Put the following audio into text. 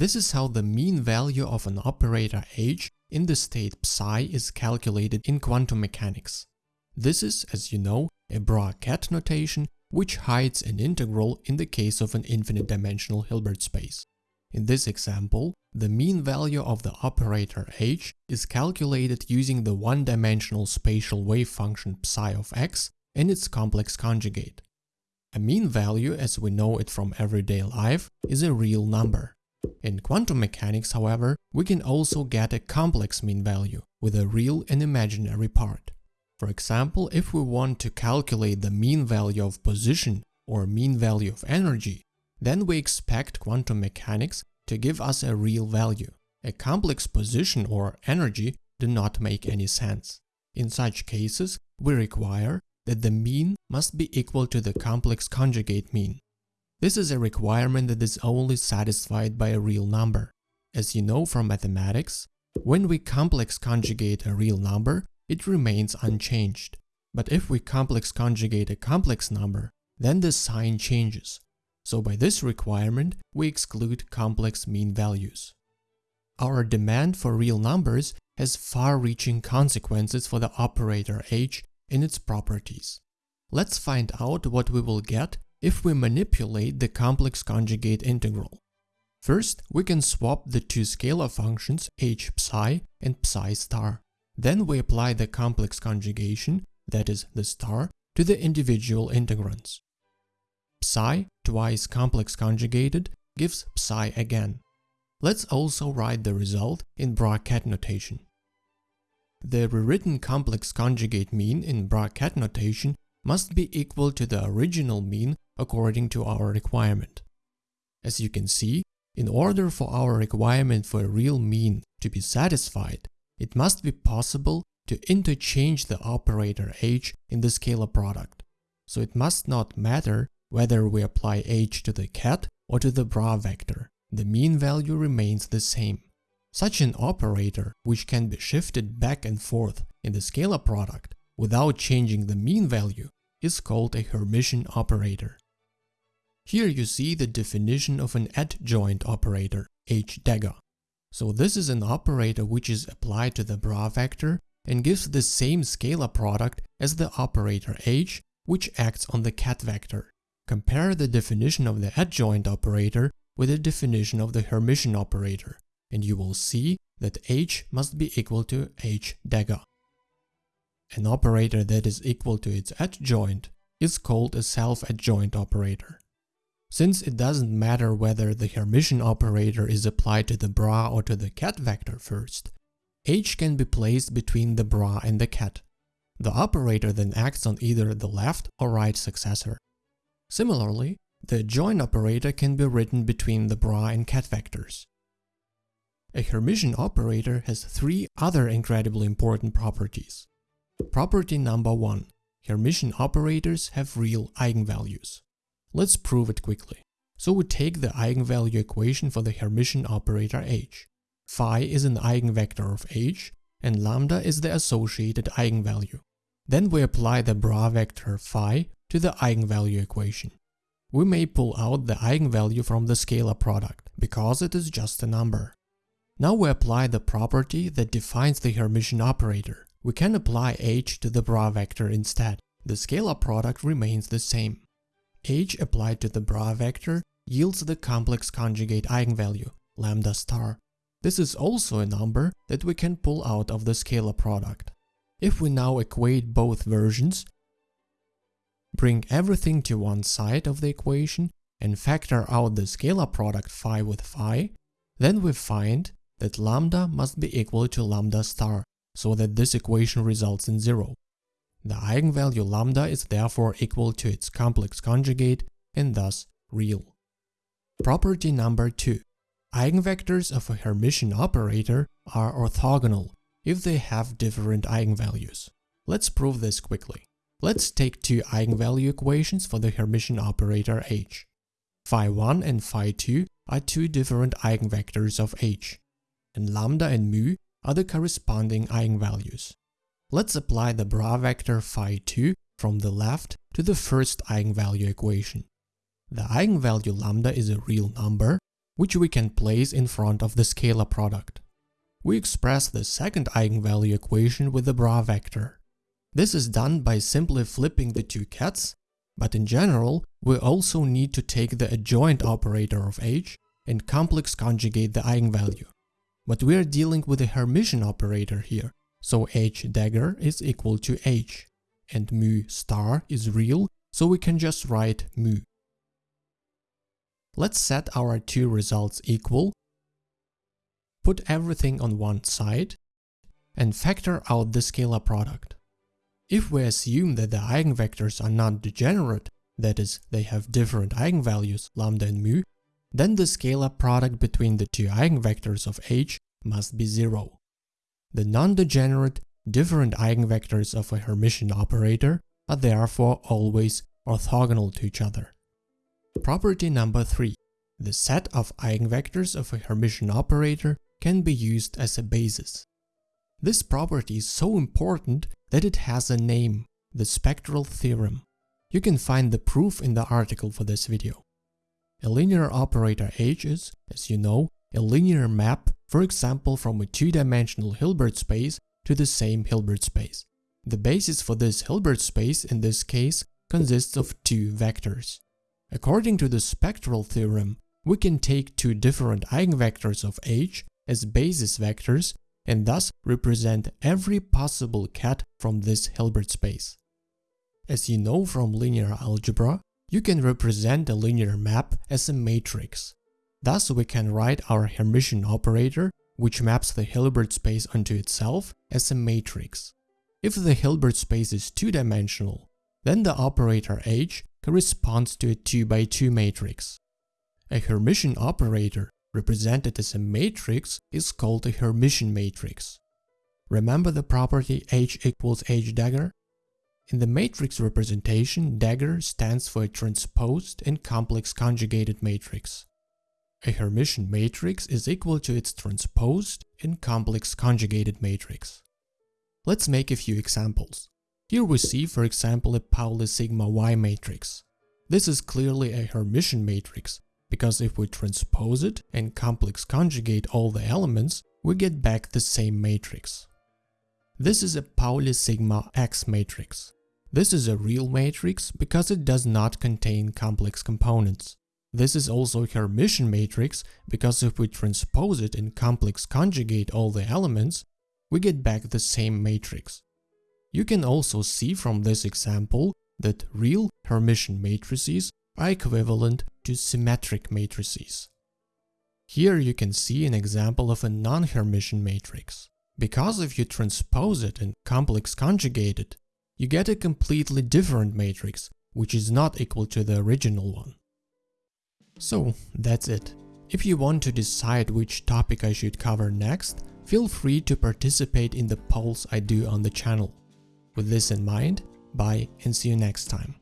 This is how the mean value of an operator h in the state psi is calculated in quantum mechanics. This is, as you know, a bra-ket notation which hides an integral in the case of an infinite dimensional Hilbert space. In this example, the mean value of the operator h is calculated using the one-dimensional spatial wave function psi of x and its complex conjugate. A mean value, as we know it from everyday life, is a real number. In quantum mechanics, however, we can also get a complex mean value with a real and imaginary part. For example, if we want to calculate the mean value of position or mean value of energy, then we expect quantum mechanics to give us a real value. A complex position or energy do not make any sense. In such cases, we require that the mean must be equal to the complex conjugate mean. This is a requirement that is only satisfied by a real number. As you know from mathematics, when we complex conjugate a real number, it remains unchanged. But if we complex conjugate a complex number, then the sign changes. So by this requirement, we exclude complex mean values. Our demand for real numbers has far-reaching consequences for the operator h and its properties. Let's find out what we will get if we manipulate the complex conjugate integral. First, we can swap the two scalar functions h psi and psi star. Then we apply the complex conjugation, that is, the star, to the individual integrands. Psi, twice complex conjugated, gives psi again. Let's also write the result in bra-ket notation. The rewritten complex conjugate mean in bra-ket notation must be equal to the original mean according to our requirement. As you can see, in order for our requirement for a real mean to be satisfied, it must be possible to interchange the operator h in the scalar product. So it must not matter whether we apply h to the ket or to the bra vector, the mean value remains the same. Such an operator, which can be shifted back and forth in the scalar product without changing the mean value, is called a Hermitian operator. Here you see the definition of an adjoint operator, h-dagger. So this is an operator which is applied to the bra vector and gives the same scalar product as the operator h, which acts on the ket vector. Compare the definition of the adjoint operator with the definition of the Hermitian operator, and you will see that h must be equal to h dagger. An operator that is equal to its adjoint is called a self-adjoint operator. Since it doesn't matter whether the Hermitian operator is applied to the bra or to the ket vector first, h can be placed between the bra and the ket. The operator then acts on either the left or right successor. Similarly, the adjoint operator can be written between the bra and ket vectors. A Hermitian operator has three other incredibly important properties. Property number 1. Hermitian operators have real eigenvalues. Let's prove it quickly. So we take the eigenvalue equation for the Hermitian operator h. Phi is an eigenvector of h, and lambda is the associated eigenvalue. Then we apply the bra vector phi to the eigenvalue equation. We may pull out the eigenvalue from the scalar product, because it is just a number. Now we apply the property that defines the Hermitian operator. We can apply h to the bra vector instead. The scalar product remains the same h applied to the bra vector yields the complex conjugate eigenvalue, lambda star. This is also a number that we can pull out of the scalar product. If we now equate both versions, bring everything to one side of the equation and factor out the scalar product phi with phi, then we find that lambda must be equal to lambda star, so that this equation results in zero. The eigenvalue lambda is therefore equal to its complex conjugate and thus real. Property number 2. Eigenvectors of a Hermitian operator are orthogonal if they have different eigenvalues. Let's prove this quickly. Let's take two eigenvalue equations for the Hermitian operator h. Phi1 and phi2 are two different eigenvectors of h, and lambda and mu are the corresponding eigenvalues. Let's apply the bra vector phi2 from the left to the first eigenvalue equation. The eigenvalue lambda is a real number, which we can place in front of the scalar product. We express the second eigenvalue equation with the bra vector. This is done by simply flipping the two kets, but in general, we also need to take the adjoint operator of H and complex conjugate the eigenvalue. But we are dealing with a Hermitian operator here, so H dagger is equal to H, and mu star is real, so we can just write mu. Let's set our two results equal, put everything on one side, and factor out the scalar product. If we assume that the eigenvectors are not degenerate, that is, they have different eigenvalues, lambda and mu, then the scalar product between the two eigenvectors of H must be zero. The non-degenerate, different eigenvectors of a Hermitian operator are therefore always orthogonal to each other. Property number 3. The set of eigenvectors of a Hermitian operator can be used as a basis. This property is so important that it has a name, the spectral theorem. You can find the proof in the article for this video. A linear operator H is, as you know, a linear map, for example from a two-dimensional Hilbert space to the same Hilbert space. The basis for this Hilbert space in this case consists of two vectors. According to the spectral theorem, we can take two different eigenvectors of H as basis vectors and thus represent every possible ket from this Hilbert space. As you know from linear algebra, you can represent a linear map as a matrix. Thus we can write our Hermitian operator, which maps the Hilbert space onto itself, as a matrix. If the Hilbert space is two-dimensional, then the operator H corresponds to a 2 by 2 matrix. A Hermitian operator represented as a matrix is called a Hermitian matrix. Remember the property H equals H dagger? In the matrix representation, dagger stands for a transposed and complex conjugated matrix. A Hermitian matrix is equal to its transposed and complex conjugated matrix. Let's make a few examples. Here we see, for example, a Pauli sigma Y matrix. This is clearly a Hermitian matrix, because if we transpose it and complex conjugate all the elements, we get back the same matrix. This is a Pauli sigma X matrix. This is a real matrix because it does not contain complex components. This is also a Hermitian matrix because if we transpose it and complex conjugate all the elements, we get back the same matrix. You can also see from this example that real Hermitian matrices are equivalent to symmetric matrices. Here you can see an example of a non-Hermitian matrix. Because if you transpose it and complex conjugate it, you get a completely different matrix, which is not equal to the original one. So that's it. If you want to decide which topic I should cover next, feel free to participate in the polls I do on the channel. With this in mind, bye and see you next time.